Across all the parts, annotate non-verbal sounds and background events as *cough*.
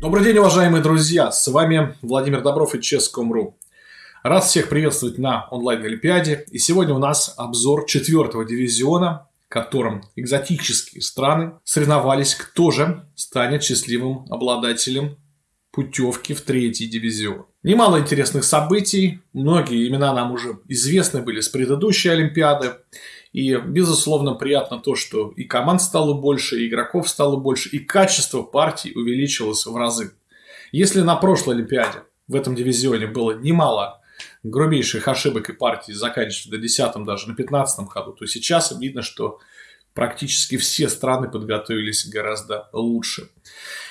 Добрый день, уважаемые друзья! С вами Владимир Добров и Ческом.ру. Рад всех приветствовать на онлайн-олимпиаде. И сегодня у нас обзор четвертого дивизиона, в котором экзотические страны соревновались, кто же станет счастливым обладателем путевки в третий дивизион. Немало интересных событий, многие имена нам уже известны были с предыдущей Олимпиады. И, безусловно, приятно то, что и команд стало больше, и игроков стало больше, и качество партий увеличилось в разы. Если на прошлой Олимпиаде в этом дивизионе было немало грубейших ошибок и партий, заканчивая до 10 даже на 15 ходу, то сейчас видно, что практически все страны подготовились гораздо лучше.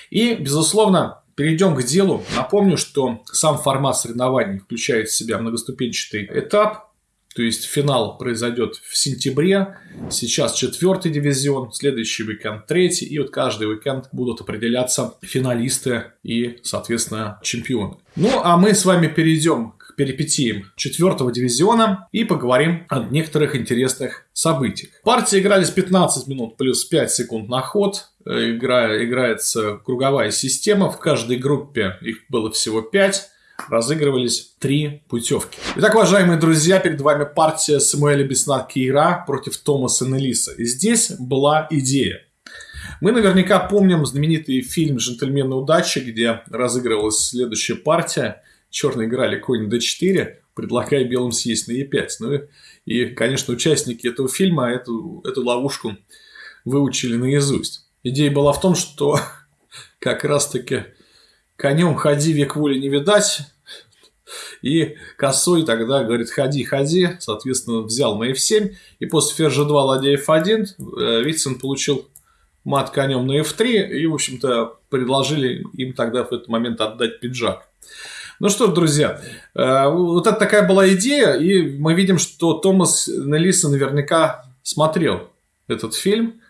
И, безусловно, перейдем к делу. Напомню, что сам формат соревнований включает в себя многоступенчатый этап, то есть финал произойдет в сентябре. Сейчас четвертый дивизион, следующий уикенд третий. И вот каждый уикенд будут определяться финалисты и, соответственно, чемпионы. Ну, а мы с вами перейдем к перипетиям четвертого дивизиона и поговорим о некоторых интересных событиях. Партии игрались 15 минут плюс 5 секунд на ход. Игра, играется круговая система. В каждой группе их было всего 5 разыгрывались три путевки. Итак, уважаемые друзья, перед вами партия Самуэля Бесна Кейра против Томаса Нелиса. И здесь была идея. Мы наверняка помним знаменитый фильм «Джентльмены удачи», где разыгрывалась следующая партия. Черные играли конь d4, предлагая белым съесть на e5. Ну и, и, конечно, участники этого фильма эту, эту ловушку выучили наизусть. Идея была в том, что *laughs* как раз-таки конем ходи, век воли не видать. И косой тогда говорит, ходи, ходи, соответственно, взял на f7. И после ферзя 2, ладья f1, э, Вицин получил мат конем на f3. И, в общем-то, предложили им тогда в этот момент отдать пиджак. Ну что ж, друзья, э, вот это такая была идея, и мы видим, что Томас Нелиса наверняка смотрел этот фильм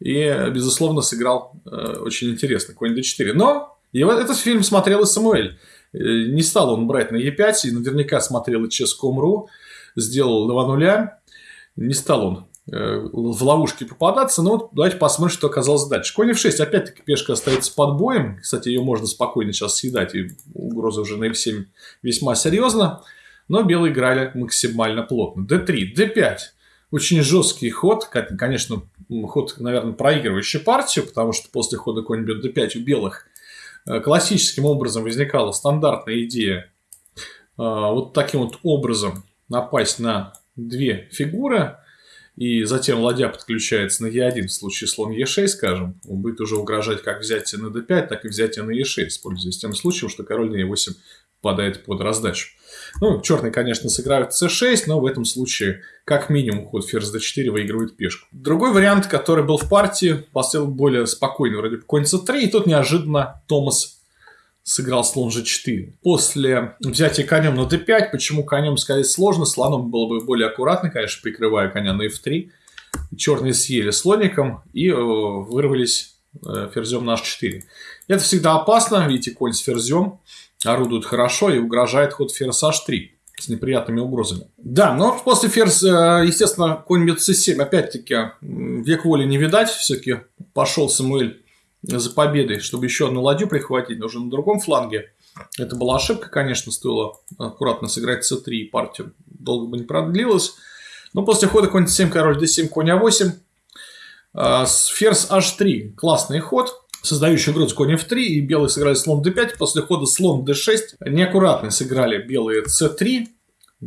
и, безусловно, сыграл э, очень интересно, конь d4. Но и вот этот фильм смотрел и Самуэль. Э, не стал он брать на Е5, и наверняка смотрел и Ческом.ру, сделал 2 нуля. Не стал он э, в ловушке попадаться. Но вот давайте посмотрим, что оказалось дальше. Конь f6, опять-таки пешка остается под боем. Кстати, ее можно спокойно сейчас съедать, и угроза уже на f7 весьма серьезно. Но белые играли максимально плотно. d3, d5. Очень жесткий ход, конечно, ход, наверное, проигрывающий партию, потому что после хода конь бьет d5 у белых классическим образом возникала стандартная идея э, вот таким вот образом напасть на две фигуры, и затем ладья подключается на Е1 в случае слон Е6, скажем, он будет уже угрожать как взятие на D5, так и взятие на Е6, пользуясь тем случаем, что король на Е8 попадает под раздачу. Ну, черные, конечно, сыграют c6, но в этом случае как минимум ход ферзь d4 выигрывает пешку. Другой вариант, который был в партии, поставил более спокойный, вроде бы конь c3, и тут неожиданно Томас сыграл слон g4. После взятия конем на d5, почему конем сказать сложно, слоном было бы более аккуратно, конечно, прикрывая коня на f3. Черные съели слоником и э, вырвались э, ферзем на h4. Это всегда опасно, видите, конь с ферзем орудует хорошо и угрожает ход ферзь h3 с неприятными угрозами. Да, но после ферзь, э, естественно, конь бьет c7. Опять-таки, век воли не видать. Все-таки пошел Самуэль за победой, чтобы еще одну ладью прихватить, но уже на другом фланге. Это была ошибка, конечно, стоило аккуратно сыграть c3, и партия долго бы не продлилась. Но после хода конь c7, король d7, конь a8, э, ферзь h3. Классный ход создающий угрозу конь f3, и белые сыграли слон d5, после хода слон d6, неаккуратно сыграли белые c3,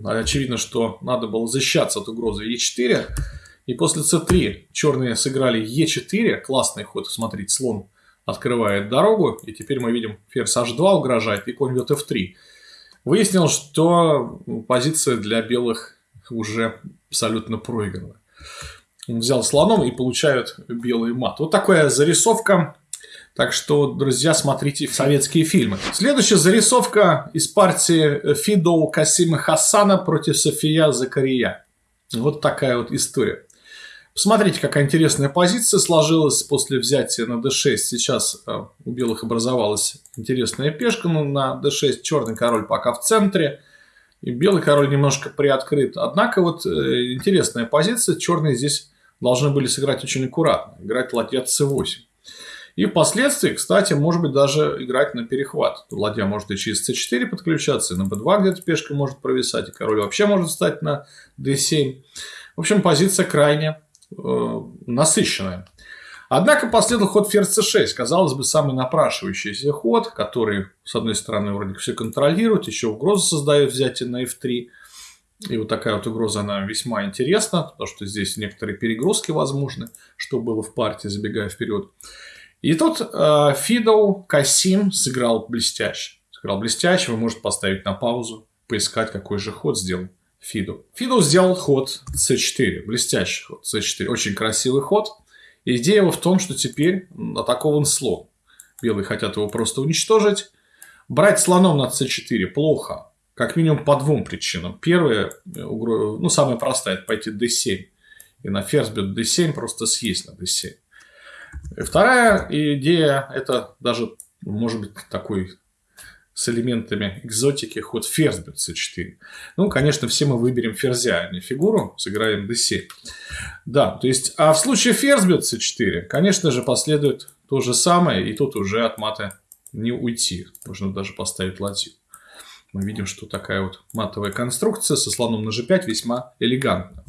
очевидно, что надо было защищаться от угрозы e4, и после c3 черные сыграли e4, классный ход, смотрите, слон открывает дорогу, и теперь мы видим ферзь h2 угрожает, и конь бьет f3. Выяснилось, что позиция для белых уже абсолютно проиграна. Он взял слоном и получают белый мат. Вот такая зарисовка так что, друзья, смотрите советские фильмы. Следующая зарисовка из партии Фидо Касима Хасана против София Закария. Вот такая вот история. Посмотрите, какая интересная позиция сложилась после взятия на d6. Сейчас э, у белых образовалась интересная пешка ну, на d6. Черный король пока в центре. И белый король немножко приоткрыт. Однако вот э, интересная позиция. Черные здесь должны были сыграть очень аккуратно. Играть ладья c8. И впоследствии, кстати, может быть даже играть на перехват. Ладья может и через c4 подключаться, и на b2 где-то пешка может провисать, и король вообще может встать на d7. В общем, позиция крайне э, насыщенная. Однако последовал ход ферзь c6. Казалось бы, самый напрашивающийся ход, который, с одной стороны, вроде все контролирует, еще угрозу создает взятие на f3. И вот такая вот угроза, она весьма интересна, потому что здесь некоторые перегрузки возможны, что было в партии, забегая вперед. И тут э, Фидоу Касим сыграл блестяще. Сыграл блестяще, вы можете поставить на паузу, поискать, какой же ход сделал Фиду. Фиду сделал ход c4, блестящий ход c4, очень красивый ход. Идея его в том, что теперь атакован слон. Белые хотят его просто уничтожить. Брать слоном на c4 плохо, как минимум по двум причинам. Первая, ну самая простая, это пойти d7. И на ферзь бьет d7 просто съесть на d7. Вторая идея, это даже, может быть, такой с элементами экзотики ход ферзь бьет c4. Ну, конечно, все мы выберем ферзя, а не фигуру, сыграем d7. Да, то есть, а в случае ферзь бьет c4, конечно же, последует то же самое, и тут уже от мата не уйти. Можно даже поставить ладью. Мы видим, что такая вот матовая конструкция со слоном на g5 весьма элегантна.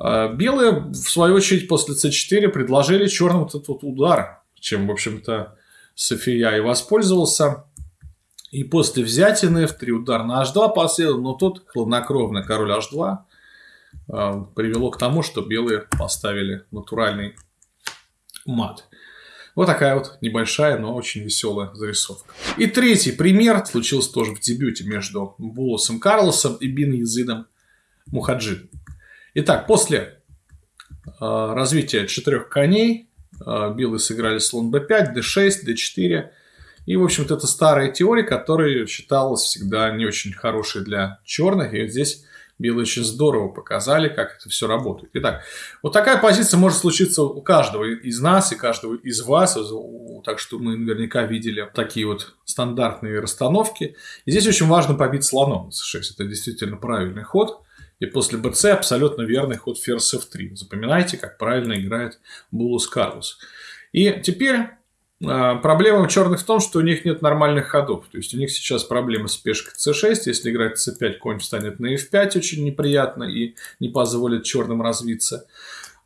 А белые, в свою очередь, после c4 предложили черным вот этот удар, чем, в общем-то, София и воспользовался. И после взятия на f3 удар на h2 последовал, но тут хладнокровно король h2 э, привело к тому, что белые поставили натуральный мат. Вот такая вот небольшая, но очень веселая зарисовка. И третий пример случился тоже в дебюте между Булосом Карлосом и Бин Язидом Мухаджидом. Итак, после э, развития четырех коней э, белые сыграли слон b5, d6, d4 и, в общем-то, это старая теория, которая считалась всегда не очень хорошей для черных. И вот здесь белые очень здорово показали, как это все работает. Итак, вот такая позиция может случиться у каждого из нас и каждого из вас. Так что мы наверняка видели такие вот стандартные расстановки. И здесь очень важно побить слоном c6. Это действительно правильный ход. И после bc абсолютно верный ход ферзь f3. Запоминайте, как правильно играет Булус Карлос. И теперь а, проблема черных в том, что у них нет нормальных ходов. То есть у них сейчас проблема с пешкой c6. Если играть c5, конь встанет на f5, очень неприятно и не позволит черным развиться.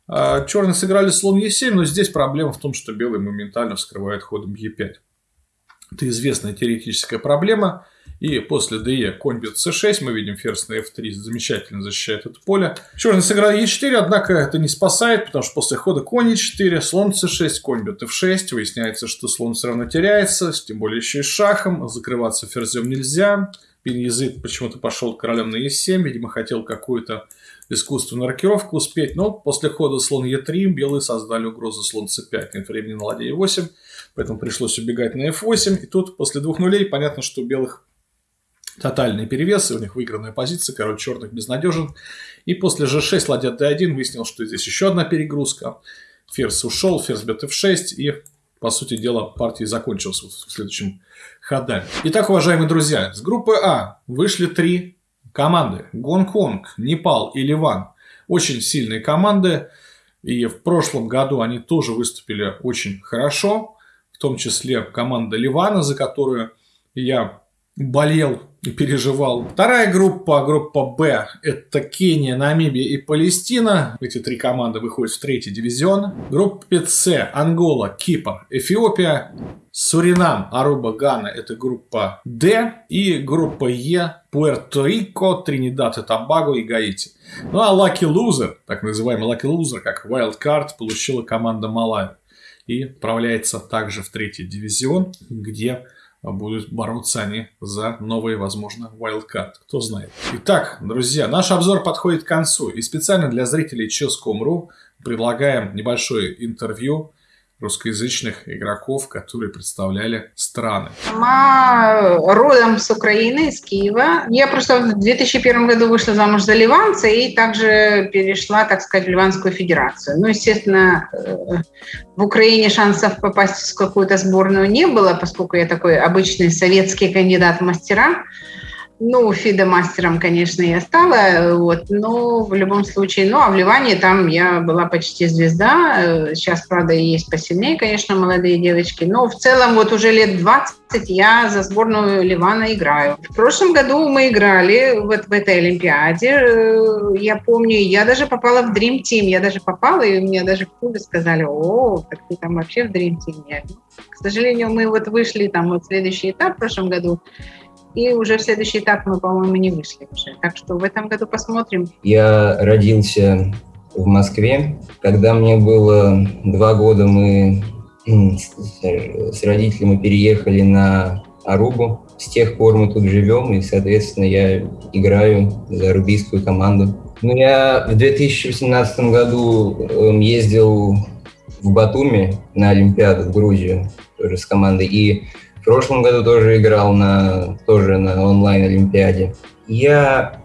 А, черные сыграли слон e7, но здесь проблема в том, что белый моментально вскрывает ходом e5. Это известная теоретическая проблема. И после de конь бьет c6, мы видим ферзь на f3, замечательно защищает это поле. Черный сыграл e4, однако это не спасает, потому что после хода конь e4, слон c6, конь бьет f6, выясняется, что слон все равно теряется, тем более еще и шахом, закрываться ферзем нельзя. Пин почему-то пошел королем на e7, видимо, хотел какую-то искусственную рокировку успеть, но после хода слон e3 белые создали угрозу слон c5, нет времени на ладье e8, поэтому пришлось убегать на f8, и тут после двух нулей понятно, что у белых тотальные перевесы, у них выигранная позиция, король черных безнадежен. И после g6 ладья d1 выяснил, что здесь еще одна перегрузка. Ферзь ушел, ферзь бьет f6, и, по сути дела, партия закончилась вот в следующем ходами. Итак, уважаемые друзья, с группы А вышли три команды. Гонконг, Непал и Ливан. Очень сильные команды. И в прошлом году они тоже выступили очень хорошо. В том числе команда Ливана, за которую я болел и переживал. Вторая группа, группа Б, это Кения, Намибия и Палестина. Эти три команды выходят в третий дивизион. Группа С, Ангола, Кипр, Эфиопия, Суринам, Аруба, Гана – это группа Д. И группа Е, Пуэрто-Рико, Тринидад и Тобаго и Гаити. Ну а Lucky Loser, так называемый Lucky Loser, как Wild Card, получила команда Малави. И отправляется также в третий дивизион, где будут бороться они за новый, возможно, wildcard. Кто знает. Итак, друзья, наш обзор подходит к концу. И специально для зрителей Chess.com.ru предлагаем небольшое интервью русскоязычных игроков, которые представляли страны. Сама родом с Украины, из Киева. Я просто в 2001 году вышла замуж за ливанца и также перешла, так сказать, в Ливанскую Федерацию. Ну, естественно, э, в Украине шансов попасть в какую-то сборную не было, поскольку я такой обычный советский кандидат в мастера. Ну, фидомастером, конечно, я стала, вот, но в любом случае, ну, а в Ливане там я была почти звезда, сейчас, правда, есть посильнее, конечно, молодые девочки, но в целом вот уже лет 20 я за сборную Ливана играю. В прошлом году мы играли вот в этой Олимпиаде, э, я помню, я даже попала в Dream Team, я даже попала, и мне даже в клубе сказали, о, так ты там вообще в Dream Team. К сожалению, мы вот вышли там вот следующий этап в прошлом году, и уже в следующий этап мы, по-моему, не вышли уже. Так что в этом году посмотрим. Я родился в Москве. Когда мне было два года, мы с родителями переехали на Арубу. С тех пор мы тут живем, и, соответственно, я играю за рубийскую команду. Ну, я в 2018 году эм, ездил в Батуми на Олимпиаду в Грузию тоже с командой, и в прошлом году тоже играл на, тоже на онлайн-олимпиаде. Я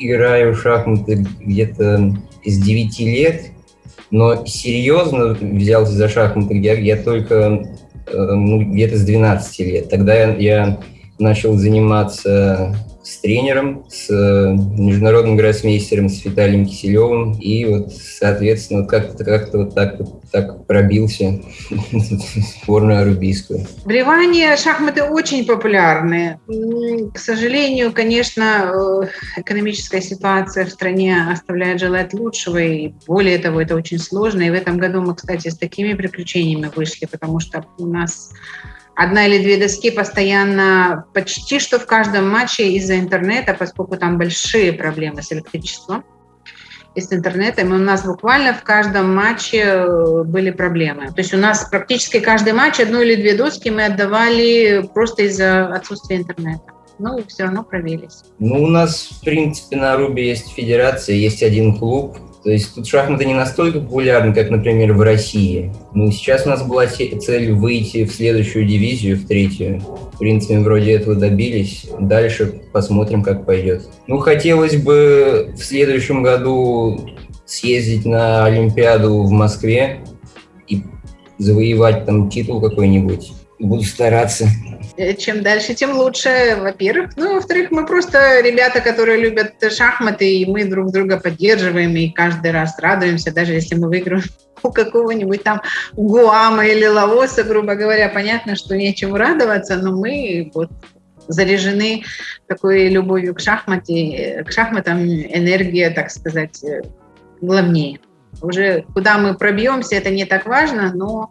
играю в шахматы где-то с 9 лет, но серьезно взялся за шахматы я, я только э, ну, где-то с 12 лет. Тогда я, я начал заниматься с тренером, с э, международным гроссмейстером, с Виталием Киселевым. И вот, соответственно, как-то как вот так, так пробился в сборную арубийскую. В Ливане шахматы очень популярны. К сожалению, конечно, э, экономическая ситуация в стране оставляет желать лучшего. И более того, это очень сложно. И в этом году мы, кстати, с такими приключениями вышли, потому что у нас одна или две доски постоянно почти что в каждом матче из-за интернета, поскольку там большие проблемы с электричеством и с интернетом. И у нас буквально в каждом матче э, были проблемы. То есть у нас практически каждый матч одну или две доски мы отдавали просто из-за отсутствия интернета. Ну, все равно провелись. Ну, у нас, в принципе, на Рубе есть федерация, есть один клуб, то есть тут шахматы не настолько популярны, как, например, в России. Ну, сейчас у нас была цель выйти в следующую дивизию, в третью. В принципе, вроде этого добились. Дальше посмотрим, как пойдет. Ну, хотелось бы в следующем году съездить на Олимпиаду в Москве и завоевать там титул какой-нибудь. Буду стараться. Э, чем дальше, тем лучше, во-первых. Ну, во-вторых, мы просто ребята, которые любят шахматы, и мы друг друга поддерживаем, и каждый раз радуемся, даже если мы выиграем *laughs* у какого-нибудь там Гуама или Лаоса, грубо говоря, понятно, что нечему радоваться, но мы вот заряжены такой любовью к шахмате, к шахматам энергия, так сказать, э, главнее. Уже куда мы пробьемся, это не так важно, но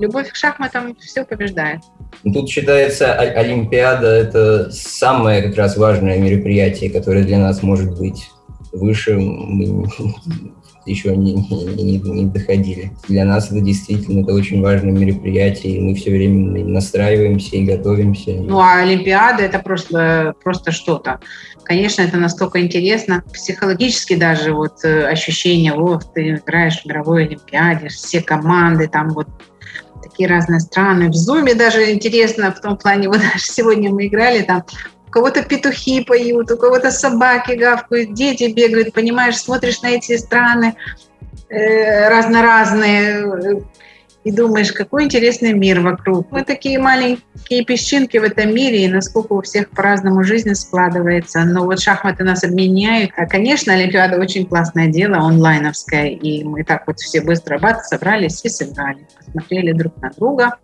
любовь к шахматам все побеждает. Ну, тут считается Олимпиада – это самое как раз важное мероприятие, которое для нас может быть. Выше мы *laughs* еще не, не, не доходили. Для нас это действительно это очень важное мероприятие, и мы все время настраиваемся и готовимся. Ну, а Олимпиада – это просто, просто что-то. Конечно, это настолько интересно, психологически даже вот э, ощущение, вот, ты играешь в мировой Олимпиаде, все команды, там вот такие разные страны. В Зуме даже интересно в том плане, *laughs* вот даже сегодня мы играли там, у кого-то петухи поют, у кого-то собаки гавкают, дети бегают, понимаешь, смотришь на эти страны э, разно-разные, и думаешь, какой интересный мир вокруг. Мы такие маленькие песчинки в этом мире, и насколько у всех по-разному жизнь складывается. Но вот шахматы нас объединяют. А, конечно, Олимпиада очень классное дело, онлайновское, и мы так вот все быстро бац, собрались и сыграли. Посмотрели друг на друга,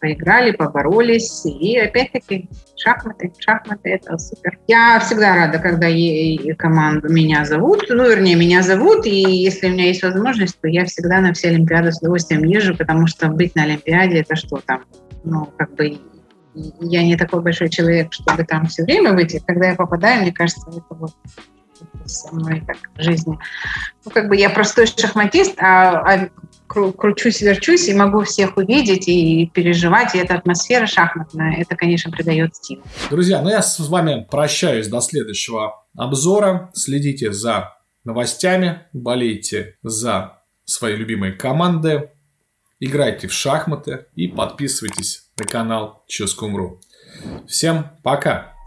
поиграли, поборолись, и опять-таки шахматы, шахматы – это супер. Я всегда рада, когда команду меня зовут, ну, вернее, меня зовут, и если у меня есть возможность, то я всегда на все Олимпиады с удовольствием езжу, потому что быть на Олимпиаде – это что там, ну, как бы я не такой большой человек, чтобы там все время быть, когда я попадаю, мне кажется, это вот со мной так в жизни. Ну, как бы я простой шахматист, а, а кручусь, верчусь и могу всех увидеть и переживать. И эта атмосфера шахматная, это, конечно, придает стиль. Друзья, ну я с вами прощаюсь до следующего обзора. Следите за новостями, болейте за свои любимые команды, играйте в шахматы и подписывайтесь на канал Ческом.ру. Всем пока!